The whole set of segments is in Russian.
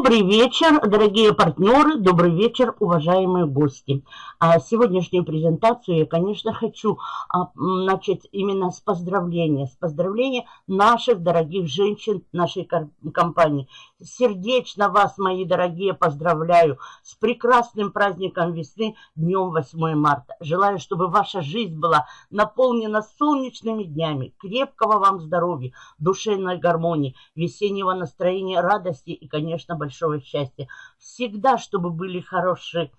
Добрый вечер, дорогие партнеры, добрый вечер, уважаемые гости. А сегодняшнюю презентацию я, конечно, хочу а, начать именно с поздравления, с поздравления наших дорогих женщин нашей компании. Сердечно вас, мои дорогие, поздравляю с прекрасным праздником весны, днем 8 марта. Желаю, чтобы ваша жизнь была наполнена солнечными днями, крепкого вам здоровья, душевной гармонии, весеннего настроения, радости и, конечно, большого счастья. Всегда, чтобы были хорошие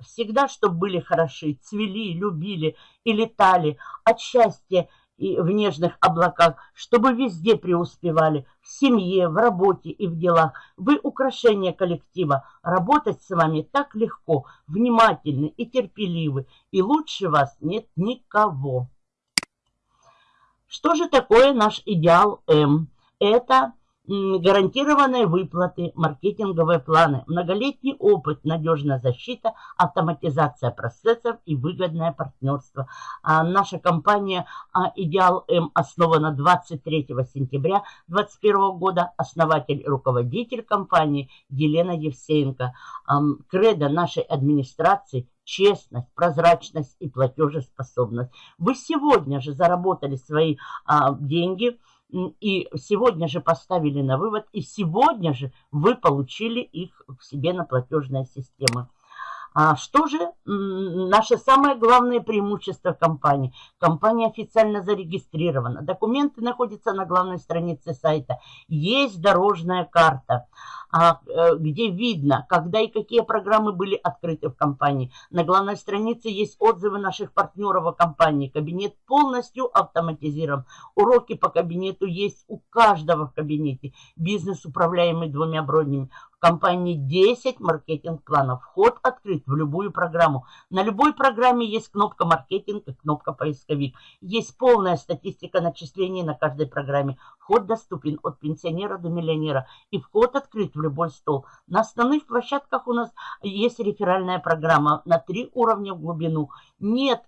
всегда, чтобы были хороши, цвели, любили и летали от счастья и в нежных облаках, чтобы везде преуспевали, в семье, в работе и в делах. Вы украшение коллектива. Работать с вами так легко, внимательны и терпеливы, и лучше вас нет никого. Что же такое наш идеал М? Это гарантированные выплаты, маркетинговые планы, многолетний опыт, надежная защита, автоматизация процессов и выгодное партнерство. А наша компания а, «Идеал М» основана 23 сентября 2021 года. Основатель и руководитель компании Елена Евсеенко. Кредо нашей администрации – честность, прозрачность и платежеспособность. Вы сегодня же заработали свои а, деньги – и сегодня же поставили на вывод, и сегодня же вы получили их к себе на платежная система. А что же наше самое главное преимущество компании? Компания официально зарегистрирована. Документы находятся на главной странице сайта. Есть дорожная карта. А, э, где видно, когда и какие программы были открыты в компании. На главной странице есть отзывы наших партнеров о компании. Кабинет полностью автоматизирован. Уроки по кабинету есть у каждого в кабинете. Бизнес, управляемый двумя бронями компании 10 маркетинг-планов. Вход открыт в любую программу. На любой программе есть кнопка маркетинг и кнопка поисковик. Есть полная статистика начислений на каждой программе. Вход доступен от пенсионера до миллионера. И вход открыт в любой стол. На основных площадках у нас есть реферальная программа на три уровня в глубину. Нет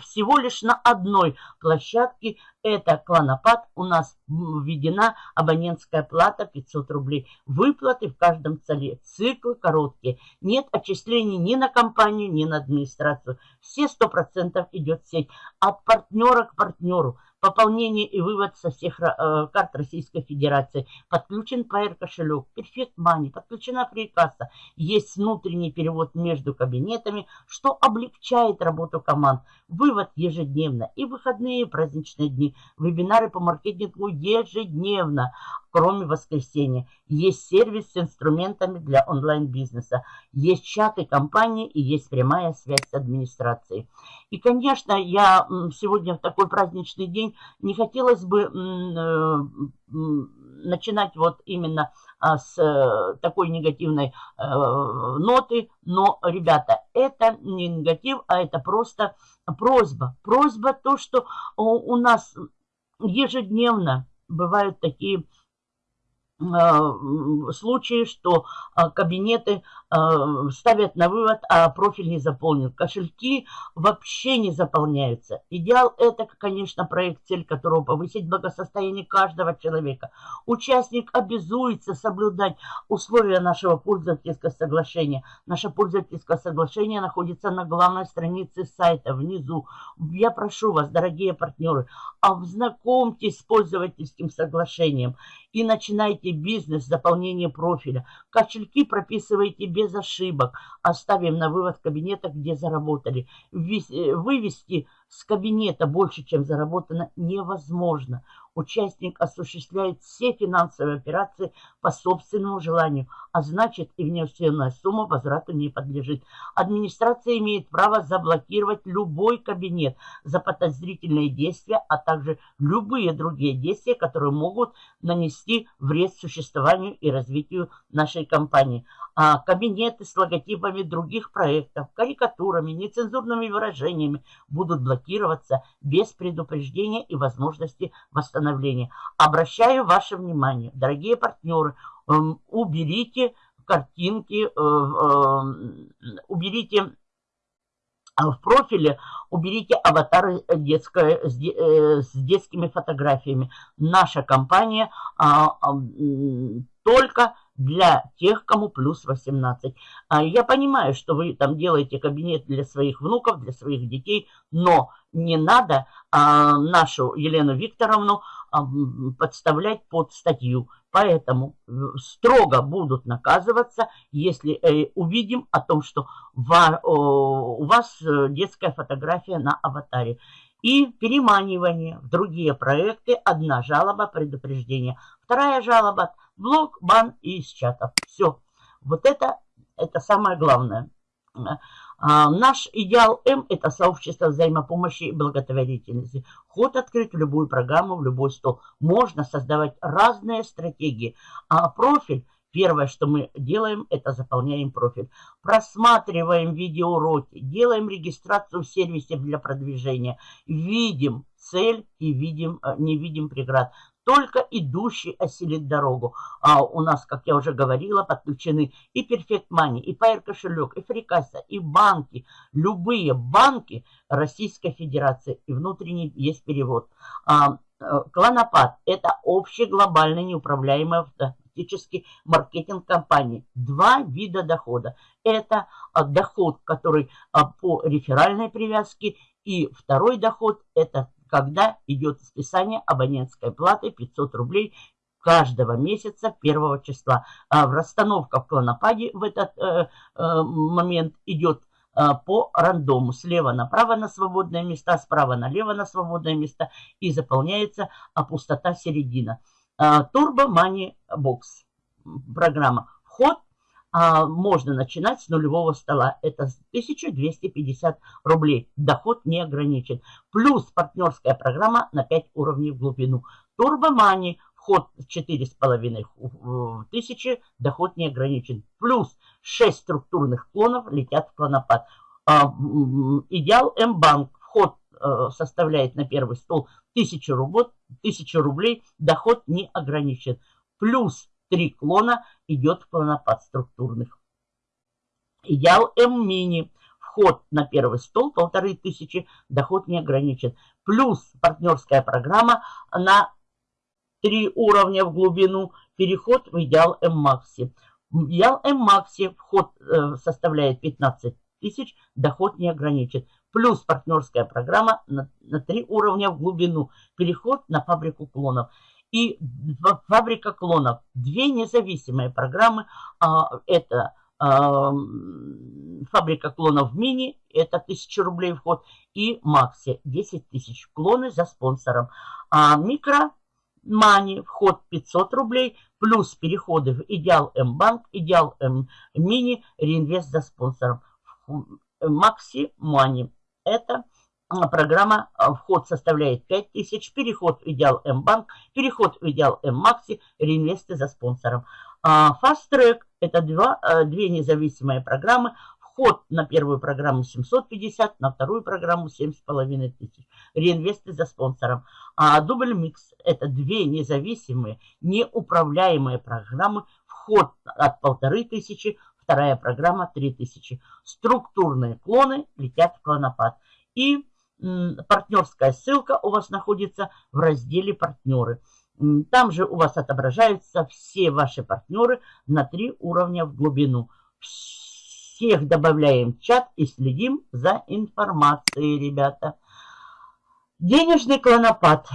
всего лишь на одной площадке, это клонопад, у нас введена абонентская плата 500 рублей. Выплаты в каждом целе, циклы короткие. Нет отчислений ни на компанию, ни на администрацию. Все 100% идет сеть от партнера к партнеру. Пополнение и вывод со всех э, карт Российской Федерации. Подключен PR кошелек, Perfect Money, подключена фрикасса. Есть внутренний перевод между кабинетами, что облегчает работу команд. Вывод ежедневно и выходные и праздничные дни. Вебинары по маркетингу ежедневно кроме воскресенья. Есть сервис с инструментами для онлайн-бизнеса. Есть чаты компании и есть прямая связь с администрацией. И, конечно, я сегодня в такой праздничный день не хотелось бы э, начинать вот именно а, с э, такой негативной э, ноты. Но, ребята, это не негатив, а это просто просьба. Просьба то, что у нас ежедневно бывают такие случаи, что э, кабинеты э, ставят на вывод, а профиль не заполнен. Кошельки вообще не заполняются. Идеал это, конечно, проект, цель которого повысить благосостояние каждого человека. Участник обязуется соблюдать условия нашего пользовательского соглашения. Наше пользовательское соглашение находится на главной странице сайта, внизу. Я прошу вас, дорогие партнеры, ознакомьтесь с пользовательским соглашением и начинайте бизнес, заполнение профиля. Кошельки прописывайте без ошибок. Оставим на вывод кабинета, где заработали. Э, вывести с кабинета больше, чем заработано, невозможно. Участник осуществляет все финансовые операции по собственному желанию, а значит и внесенная сумма возврату не подлежит. Администрация имеет право заблокировать любой кабинет за подозрительные действия, а также любые другие действия, которые могут нанести вред существованию и развитию нашей компании а, кабинеты с логотипами других проектов, карикатурами, нецензурными выражениями будут блокироваться без предупреждения и возможности восстановления. Обращаю ваше внимание, дорогие партнеры, эм, уберите картинки, э, э, уберите а в профиле уберите аватары детское, с, э, детскими фотографиями. Наша компания а, только для тех, кому плюс 18. А я понимаю, что вы там делаете кабинет для своих внуков, для своих детей, но не надо а, нашу Елену Викторовну подставлять под статью. Поэтому э, строго будут наказываться, если э, увидим о том, что у вас э, детская фотография на аватаре. И переманивание в другие проекты. Одна жалоба, предупреждение. Вторая жалоба – блок, бан и из чатов. Все. Вот это, это самое главное. А, наш идеал М – это сообщество взаимопомощи и благотворительности. Ход открыть в любую программу, в любой стол. Можно создавать разные стратегии. А профиль Первое, что мы делаем, это заполняем профиль. Просматриваем видеоуроки, делаем регистрацию в сервисе для продвижения. Видим цель и видим, э, не видим преград только идущий осилит дорогу. А у нас, как я уже говорила, подключены и Perfect Money, и Pair кошелек, и Фрикаса, и банки. Любые банки Российской Федерации. И внутренний есть перевод. А, э, Клонопад – это общий глобальный неуправляемый автоматический маркетинг компании. Два вида дохода. Это а, доход, который а, по реферальной привязке, и второй доход – это когда идет списание абонентской платы 500 рублей каждого месяца первого числа. А расстановка в клонопаде в этот э, э, момент идет э, по рандому. Слева направо на свободное место, справа налево на свободное место и заполняется а пустота середина. Turbo Money Box программа. Вход а, можно начинать с нулевого стола. Это 1250 рублей. Доход не ограничен. Плюс партнерская программа на 5 уровней в глубину. Турбомани, вход 4,5 тысячи, доход не ограничен. Плюс 6 структурных клонов летят в клонопад. А, идеал М-банк, вход э, составляет на первый стол 1000 рублей, 1000 рублей, доход не ограничен. Плюс Три клона идет в клонопад структурных. Идеал М-мини. Вход на первый стол полторы тысячи, доход не ограничен. Плюс партнерская программа на три уровня в глубину, переход в идеал М-макси. Идеал М-макси вход э, составляет 15 тысяч, доход не ограничен. Плюс партнерская программа на, 3 уровня в глубину, переход на фабрику клонов и фабрика клонов. Две независимые программы. А, это а, фабрика клонов мини, это 1000 рублей вход, и Макси 10 тысяч. Клоны за спонсором. А микро Мани, вход 500 рублей, плюс переходы в Идеал М-банк, Идеал М-мини, реинвест за спонсором. Макси Мани. Это программа а, вход составляет 5000, переход в идеал М-банк, переход в идеал М-макси, реинвесты за спонсором. А, Fast Track – это два, а, две независимые программы. Вход на первую программу 750, на вторую программу 7500. Реинвесты за спонсором. А Double Mix – это две независимые, неуправляемые программы. Вход от 1500, вторая программа 3000. Структурные клоны летят в клонопад. И партнерская ссылка у вас находится в разделе «Партнеры». Там же у вас отображаются все ваши партнеры на три уровня в глубину. Всех добавляем в чат и следим за информацией, ребята. Денежный клонопад.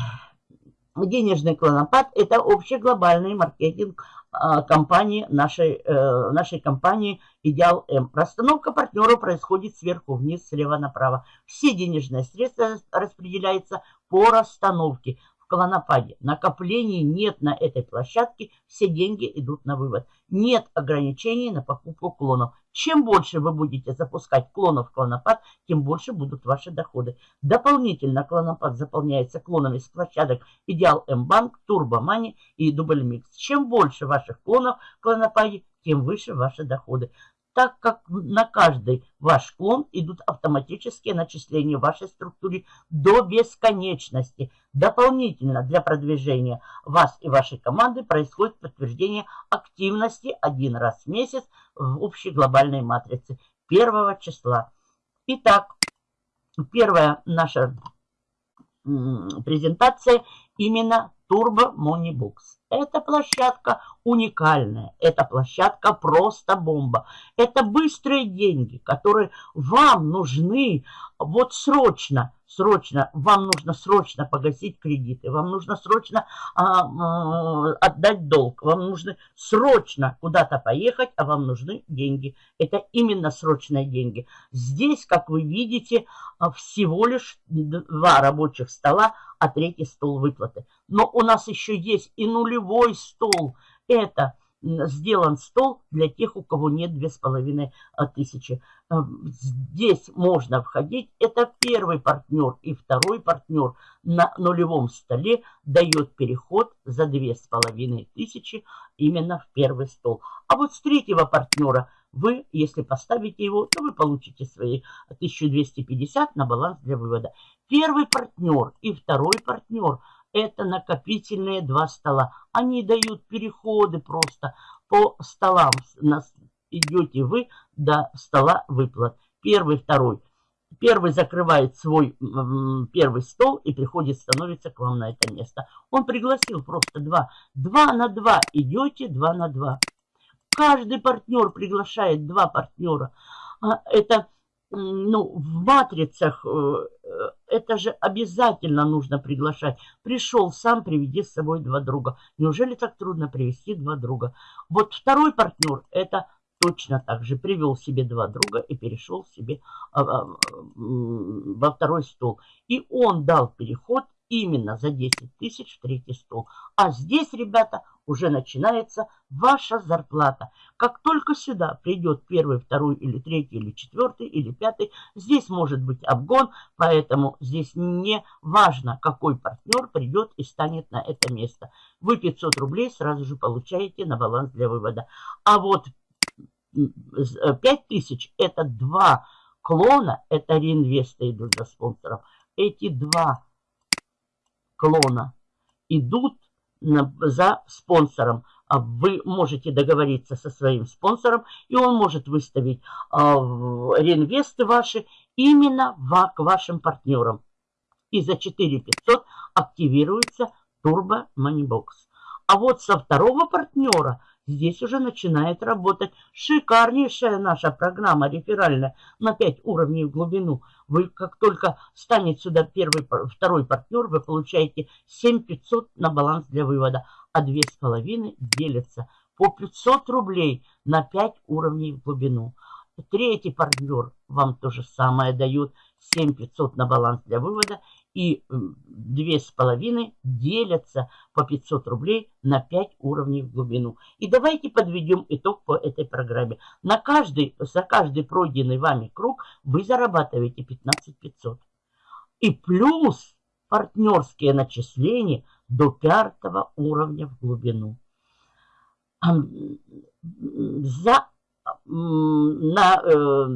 Денежный клонопад – это общий глобальный маркетинг компании, нашей, э, нашей компании «Идеал М». Расстановка партнера происходит сверху вниз, слева направо. Все денежные средства распределяются по расстановке клонопаде. Накоплений нет на этой площадке, все деньги идут на вывод. Нет ограничений на покупку клонов. Чем больше вы будете запускать клонов в клонопад, тем больше будут ваши доходы. Дополнительно клонопад заполняется клонами с площадок Идеал М-банк, Турбо Мани и Дубль Микс. Чем больше ваших клонов в клонопаде, тем выше ваши доходы так как на каждый ваш клон идут автоматические начисления в вашей структуре до бесконечности. Дополнительно для продвижения вас и вашей команды происходит подтверждение активности один раз в месяц в общей глобальной матрице первого числа. Итак, первая наша презентация именно Turbo Money Box. Эта площадка уникальная, эта площадка просто бомба. Это быстрые деньги, которые вам нужны вот срочно, срочно, вам нужно срочно погасить кредиты, вам нужно срочно а, а, отдать долг, вам нужно срочно куда-то поехать, а вам нужны деньги. Это именно срочные деньги. Здесь, как вы видите, а, всего лишь два рабочих стола, а третий стол выплаты. Но у нас еще есть и нулевой стол. Это сделан стол для тех, у кого нет две с половиной а, тысячи. А, здесь можно входить. Это первый партнер и второй партнер на нулевом столе дает переход за две с половиной тысячи именно в первый стол. А вот с третьего партнера вы, если поставите его, то вы получите свои 1250 на баланс для вывода. Первый партнер и второй партнер – это накопительные два стола. Они дают переходы просто по столам. Идете вы до стола выплат. Первый, второй. Первый закрывает свой первый стол и приходит, становится к вам на это место. Он пригласил просто два. Два на два идете, два на два. Каждый партнер приглашает два партнера. А, это ну, в матрицах э, э, это же обязательно нужно приглашать. Пришел сам, приведи с собой два друга. Неужели так трудно привести два друга? Вот второй партнер это точно так же. Привел себе два друга и перешел себе а, а, во второй стол. И он дал переход именно за 10 тысяч в третий стол. А здесь, ребята, уже начинается ваша зарплата. Как только сюда придет первый, второй или третий, или четвертый, или пятый, здесь может быть обгон, поэтому здесь не важно, какой партнер придет и станет на это место. Вы 500 рублей сразу же получаете на баланс для вывода. А вот 5000 это два клона, это реинвесты идут за спонсором. Эти два клона идут за спонсором. А вы можете договориться со своим спонсором, и он может выставить э, реинвесты ваши именно к вашим партнерам. И за 4500 активируется Turbo Moneybox. А вот со второго партнера Здесь уже начинает работать шикарнейшая наша программа реферальная на 5 уровней в глубину. Вы как только станет сюда первый, второй партнер, вы получаете 7500 на баланс для вывода, а 2,5 делятся по 500 рублей на 5 уровней в глубину. Третий партнер вам то же самое дает 7500 на баланс для вывода и две с половиной делятся по 500 рублей на 5 уровней в глубину. И давайте подведем итог по этой программе. На каждый, за каждый пройденный вами круг вы зарабатываете 15 500. И плюс партнерские начисления до пятого уровня в глубину. За, на э,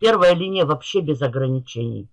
первая линия вообще без ограничений.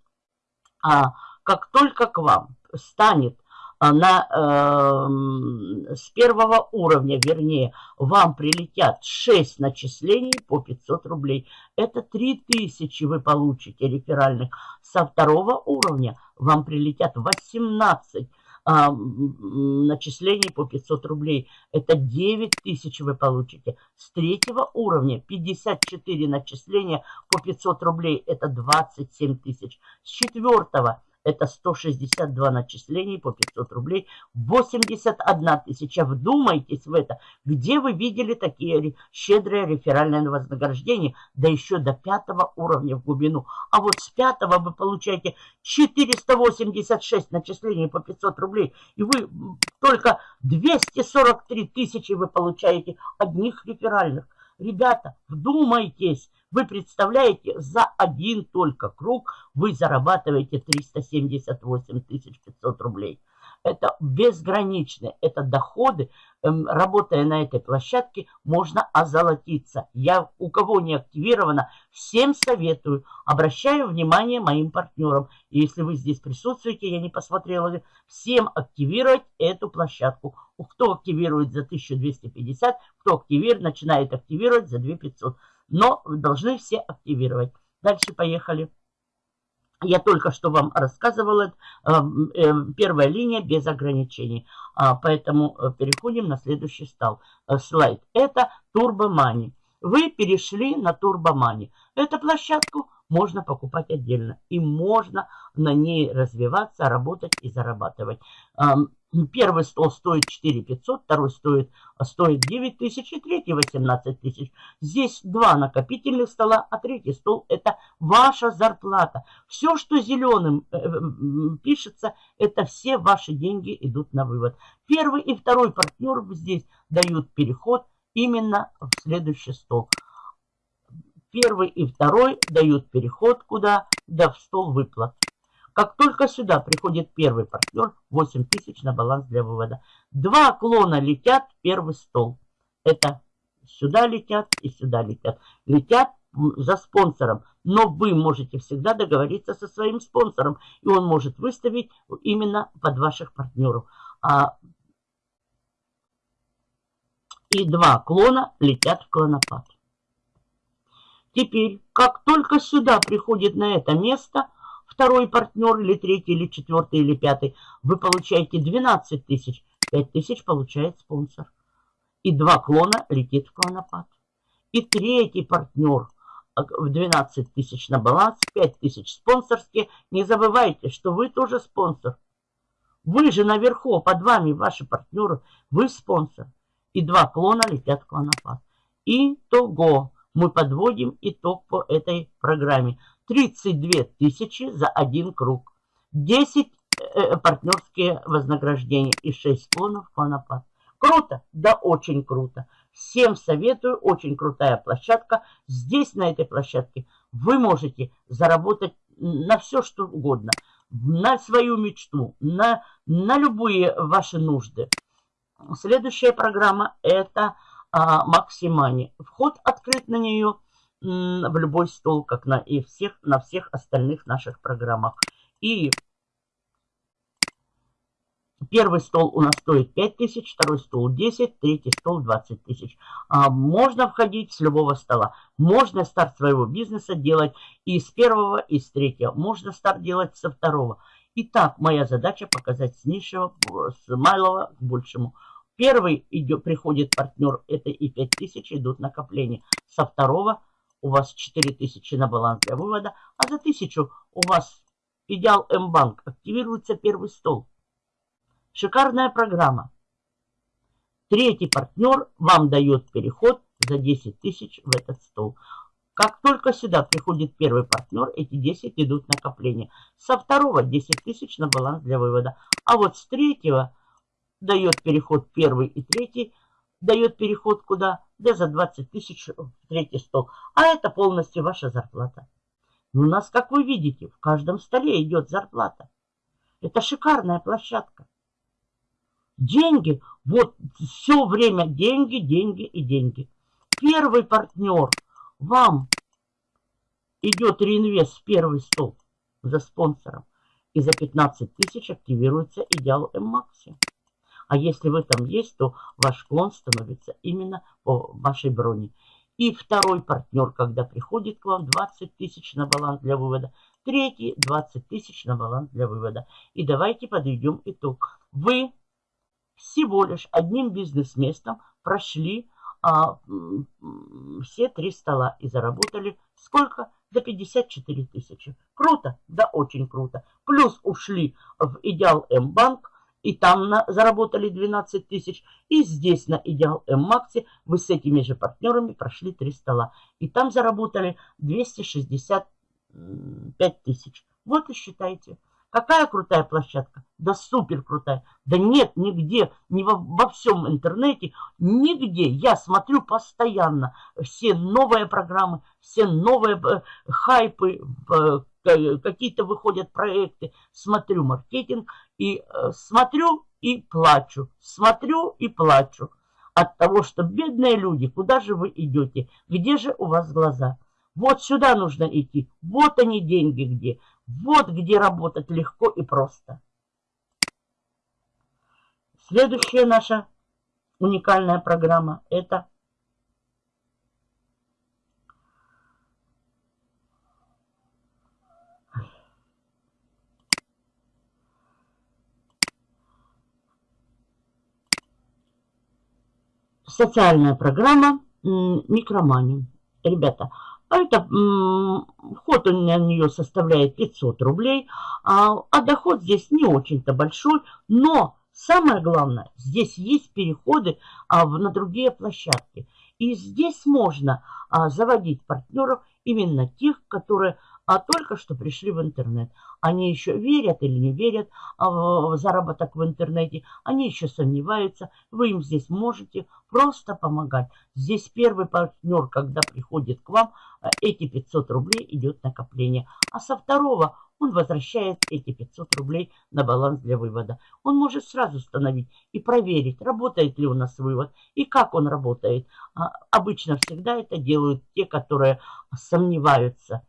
А как только к вам станет а, на, э, с первого уровня, вернее, вам прилетят 6 начислений по 500 рублей. Это 3000 вы получите реферальных. Со второго уровня вам прилетят 18 а, начислений по 500 рублей. Это 9 тысяч вы получите. С третьего уровня 54 начисления по 500 рублей. Это 27 тысяч. С четвертого это 162 начислений по 500 рублей, 81 тысяча. Вдумайтесь в это. Где вы видели такие щедрые реферальные вознаграждения? Да еще до пятого уровня в глубину. А вот с пятого вы получаете 486 начислений по 500 рублей. И вы только 243 тысячи вы получаете одних реферальных. Ребята, вдумайтесь. Вы представляете, за один только круг вы зарабатываете 378 500 рублей. Это безграничные, это доходы. Эм, работая на этой площадке, можно озолотиться. Я, у кого не активировано, всем советую. Обращаю внимание моим партнерам. Если вы здесь присутствуете, я не посмотрела, всем активировать эту площадку. Кто активирует за 1250, кто активирует, начинает активировать за 2500 но должны все активировать. Дальше поехали. Я только что вам рассказывала, э, э, первая линия без ограничений. А, поэтому э, переходим на следующий стал, слайд. Это Турбомани. Вы перешли на Турбомани. Эту площадку можно покупать отдельно. И можно на ней развиваться, работать и зарабатывать. Первый стол стоит 4 500, второй стоит, стоит 9 тысяч и третий 18 тысяч. Здесь два накопительных стола, а третий стол это ваша зарплата. Все, что зеленым э, пишется, это все ваши деньги идут на вывод. Первый и второй партнер здесь дают переход именно в следующий стол. Первый и второй дают переход куда? Да в стол выплат. Как только сюда приходит первый партнер, 8 тысяч на баланс для вывода. Два клона летят в первый стол. Это сюда летят и сюда летят. Летят за спонсором. Но вы можете всегда договориться со своим спонсором. И он может выставить именно под ваших партнеров. А... И два клона летят в клонопад. Теперь, как только сюда приходит на это место, второй партнер, или третий, или четвертый, или пятый, вы получаете 12 тысяч. 5 тысяч получает спонсор. И два клона летит в клонопад. И третий партнер в 12 тысяч на баланс, 5 тысяч спонсорские. Не забывайте, что вы тоже спонсор. Вы же наверху, под вами ваши партнеры, вы спонсор. И два клона летят в клонопад. Итого мы подводим итог по этой программе. 32 тысячи за один круг. 10 э, партнерские вознаграждения и 6 клонов клонопад. Круто? Да, очень круто. Всем советую, очень крутая площадка. Здесь, на этой площадке, вы можете заработать на все, что угодно. На свою мечту, на, на любые ваши нужды. Следующая программа – это а, Максимани. Вход открыт на нее – в любой стол, как на, и всех, на всех остальных наших программах. И первый стол у нас стоит 5 тысяч, второй стол 10, третий стол 20 тысяч. А можно входить с любого стола. Можно старт своего бизнеса делать и с первого, и с третьего. Можно старт делать со второго. Итак, моя задача показать с низшего, с малого к большему. Первый идет, приходит партнер, это и 5000 идут накопления. Со второго у вас 4000 на баланс для вывода, а за 1000 у вас Идеал М-банк. Активируется первый стол. Шикарная программа. Третий партнер вам дает переход за 10 тысяч в этот стол. Как только сюда приходит первый партнер, эти 10 идут накопления. Со второго 10 тысяч на баланс для вывода. А вот с третьего дает переход первый и третий дает переход куда? Да за 20 тысяч в третий стол. А это полностью ваша зарплата. У нас, как вы видите, в каждом столе идет зарплата. Это шикарная площадка. Деньги, вот все время деньги, деньги и деньги. Первый партнер вам идет реинвест в первый стол за спонсором. И за 15 тысяч активируется идеал М-Макси. А если вы там есть, то ваш клон становится именно по вашей броне. И второй партнер, когда приходит к вам, 20 тысяч на баланс для вывода. Третий 20 тысяч на баланс для вывода. И давайте подведем итог. Вы всего лишь одним бизнес-местом прошли а, все три стола и заработали сколько? За 54 тысячи. Круто? Да, очень круто. Плюс ушли в Идеал М-банк, и там на, заработали 12 тысяч, и здесь на Идеал М-Максе вы с этими же партнерами прошли 3 стола. И там заработали 265 тысяч. Вот и считайте. Какая крутая площадка? Да супер крутая. Да нет, нигде, ни во, во всем интернете, нигде. Я смотрю постоянно все новые программы, все новые э, хайпы, э, какие-то выходят проекты. Смотрю маркетинг и э, смотрю и плачу, смотрю и плачу от того, что бедные люди, куда же вы идете, где же у вас глаза? Вот сюда нужно идти, вот они деньги где, вот где работать легко и просто. Следующая наша уникальная программа – это социальная программа «Микромани». Ребята, а это вход на нее составляет 500 рублей, а, а доход здесь не очень-то большой, но самое главное, здесь есть переходы а, в, на другие площадки. И здесь можно а, заводить партнеров именно тех, которые а только что пришли в интернет. Они еще верят или не верят а, в заработок в интернете, они еще сомневаются. Вы им здесь можете просто помогать. Здесь первый партнер, когда приходит к вам, а, эти 500 рублей идет накопление. А со второго он возвращает эти 500 рублей на баланс для вывода. Он может сразу установить и проверить, работает ли у нас вывод и как он работает. Обычно всегда это делают те, которые сомневаются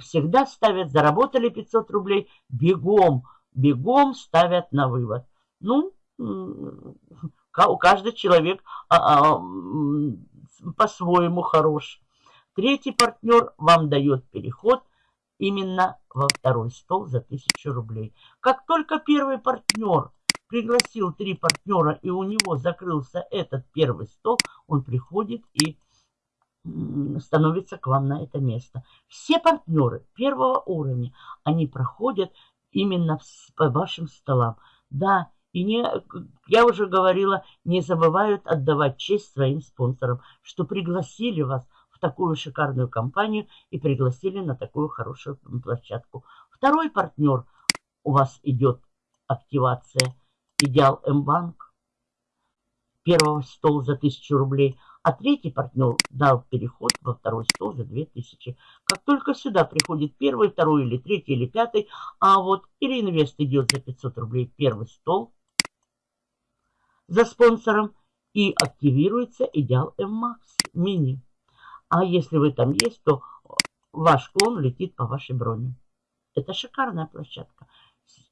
всегда ставят, заработали 500 рублей, бегом, бегом ставят на вывод. Ну, у каждый человек а, а, по-своему хорош. Третий партнер вам дает переход именно во второй стол за 1000 рублей. Как только первый партнер пригласил три партнера и у него закрылся этот первый стол, он приходит и становится к вам на это место. Все партнеры первого уровня, они проходят именно по вашим столам. Да, и не, я уже говорила, не забывают отдавать честь своим спонсорам, что пригласили вас в такую шикарную компанию и пригласили на такую хорошую площадку. Второй партнер у вас идет активация Идеал М-банк. Первого стол за 1000 рублей – а третий партнер дал переход во второй стол за 2000. Как только сюда приходит первый, второй или третий или пятый, а вот или инвест идет за 500 рублей первый стол за спонсором и активируется идеал M-Max мини. А если вы там есть, то ваш клон летит по вашей броне. Это шикарная площадка.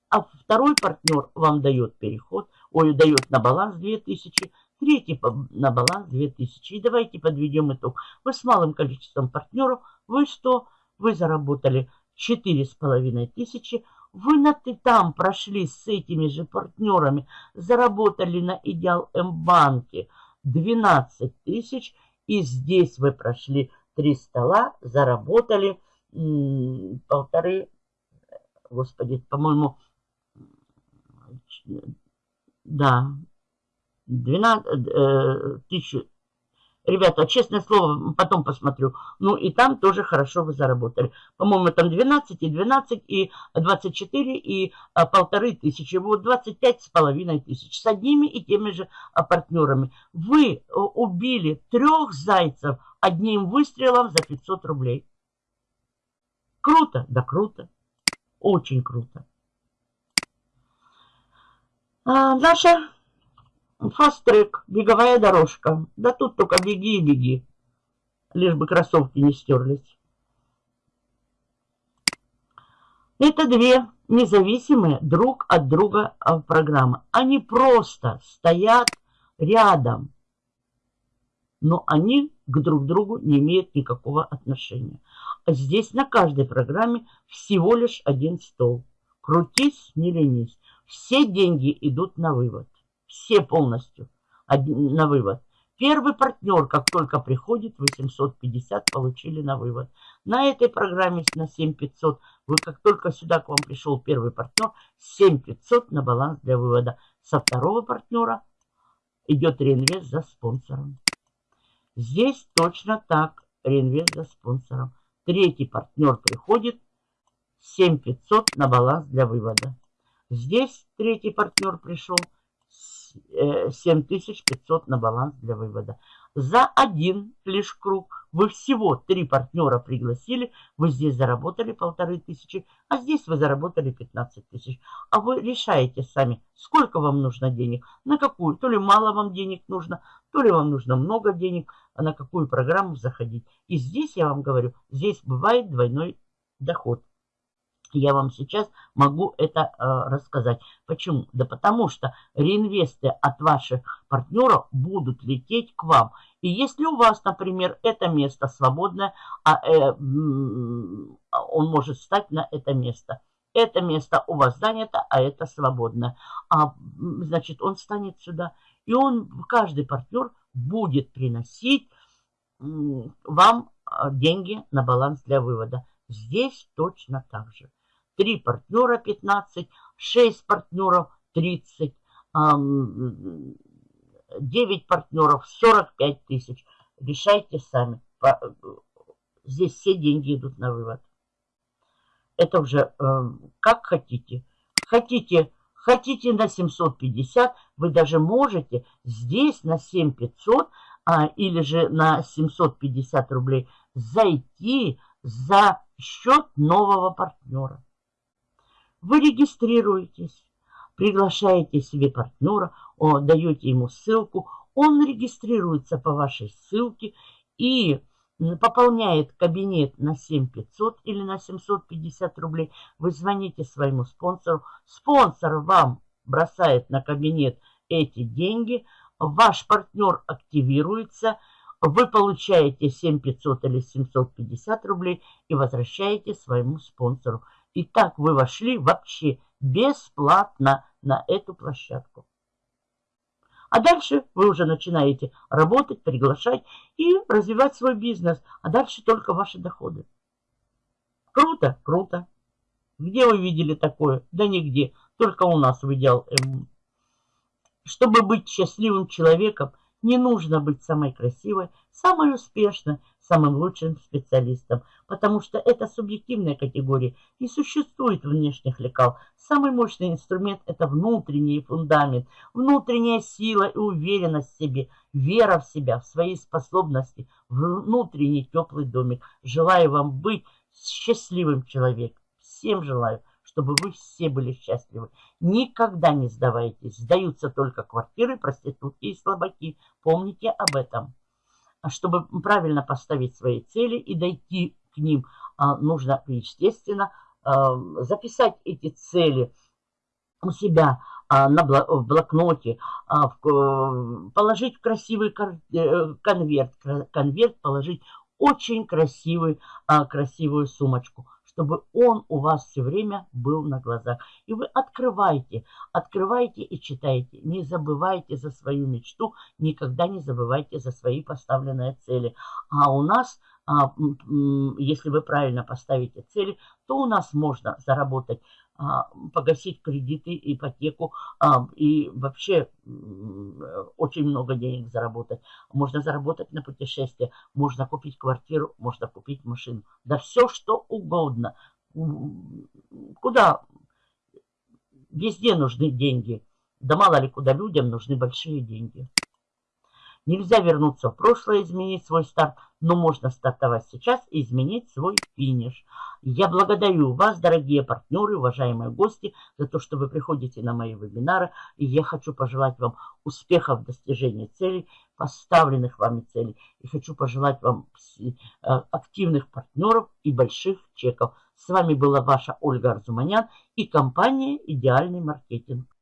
А второй партнер вам дает переход, ой, дает на баланс 2000 третий на баланс 2000. И давайте подведем итог. Вы с малым количеством партнеров, вы что? Вы заработали 4,5 тысячи. Вы на ты там прошли с этими же партнерами, заработали на Идеал М-банке 12 тысяч. И здесь вы прошли три стола, заработали полторы, господи, по-моему, да, 12 э, тысяч. Ребята, честное слово, потом посмотрю. Ну и там тоже хорошо вы заработали. По-моему, там 12 и 12 и 24 и а, полторы тысячи. Вот 25 с половиной тысяч. С одними и теми же а, партнерами. Вы а, убили трех зайцев одним выстрелом за 500 рублей. Круто? Да круто. Очень круто. А, наша Фаст-трек, беговая дорожка. Да тут только беги и беги. Лишь бы кроссовки не стерлись. Это две независимые друг от друга а, программы. Они просто стоят рядом. Но они к друг другу не имеют никакого отношения. А здесь на каждой программе всего лишь один стол. Крутись, не ленись. Все деньги идут на вывод. Все полностью на вывод. Первый партнер, как только приходит, 850 получили на вывод. На этой программе на 7500, вы как только сюда к вам пришел первый партнер, 7500 на баланс для вывода. Со второго партнера идет реинвест за спонсором. Здесь точно так, реинвест за спонсором. Третий партнер приходит, 7500 на баланс для вывода. Здесь третий партнер пришел, 7500 на баланс для вывода. За один лишь круг вы всего три партнера пригласили, вы здесь заработали полторы тысячи, а здесь вы заработали 15 тысяч. А вы решаете сами, сколько вам нужно денег, на какую, то ли мало вам денег нужно, то ли вам нужно много денег, а на какую программу заходить. И здесь я вам говорю, здесь бывает двойной доход я вам сейчас могу это э, рассказать. Почему? Да потому что реинвесты от ваших партнеров будут лететь к вам. И если у вас, например, это место свободное, а, э, он может стать на это место. Это место у вас занято, а это свободное. А, значит, он станет сюда. И он, каждый партнер будет приносить вам а, деньги на баланс для вывода. Здесь точно так же. Три партнера 15, 6 партнеров 30, 9 партнеров 45 тысяч. Решайте сами. Здесь все деньги идут на вывод. Это уже э, как хотите. Хотите, хотите на 750, вы даже можете здесь на 7500 а, или же на 750 рублей зайти за счет нового партнера. Вы регистрируетесь, приглашаете себе партнера, даете ему ссылку, он регистрируется по вашей ссылке и пополняет кабинет на 7500 или на 750 рублей, вы звоните своему спонсору, спонсор вам бросает на кабинет эти деньги, ваш партнер активируется, вы получаете 7500 или 750 рублей и возвращаете своему спонсору. И так вы вошли вообще бесплатно на эту площадку. А дальше вы уже начинаете работать, приглашать и развивать свой бизнес. А дальше только ваши доходы. Круто? Круто. Где вы видели такое? Да нигде. Только у нас в Идеал М. Чтобы быть счастливым человеком, не нужно быть самой красивой, самой успешной, самым лучшим специалистом, потому что это субъективная категория. Не существует внешних лекал. Самый мощный инструмент – это внутренний фундамент, внутренняя сила и уверенность в себе, вера в себя, в свои способности, внутренний теплый домик. Желаю вам быть счастливым человеком. Всем желаю, чтобы вы все были счастливы. Никогда не сдавайтесь. Сдаются только квартиры, проститутки и слабаки. Помните об этом. А чтобы правильно поставить свои цели и дойти к ним, а, нужно, естественно, а, записать эти цели у себя на в блокноте, положить в красивый э, конверт, конверт положить очень красивый, красивую сумочку чтобы он у вас все время был на глазах. И вы открывайте, открывайте и читайте. Не забывайте за свою мечту, никогда не забывайте за свои поставленные цели. А у нас, а, если вы правильно поставите цели, то у нас можно заработать погасить кредиты, ипотеку а, и вообще очень много денег заработать. Можно заработать на путешествие, можно купить квартиру, можно купить машину. Да все, что угодно. Куда? Везде нужны деньги. Да мало ли куда людям нужны большие деньги. Нельзя вернуться в прошлое, изменить свой старт, но можно стартовать сейчас и изменить свой финиш. Я благодарю вас, дорогие партнеры, уважаемые гости, за то, что вы приходите на мои вебинары. И я хочу пожелать вам успехов в достижении целей, поставленных вами целей. И хочу пожелать вам э, активных партнеров и больших чеков. С вами была ваша Ольга Арзуманян и компания «Идеальный маркетинг».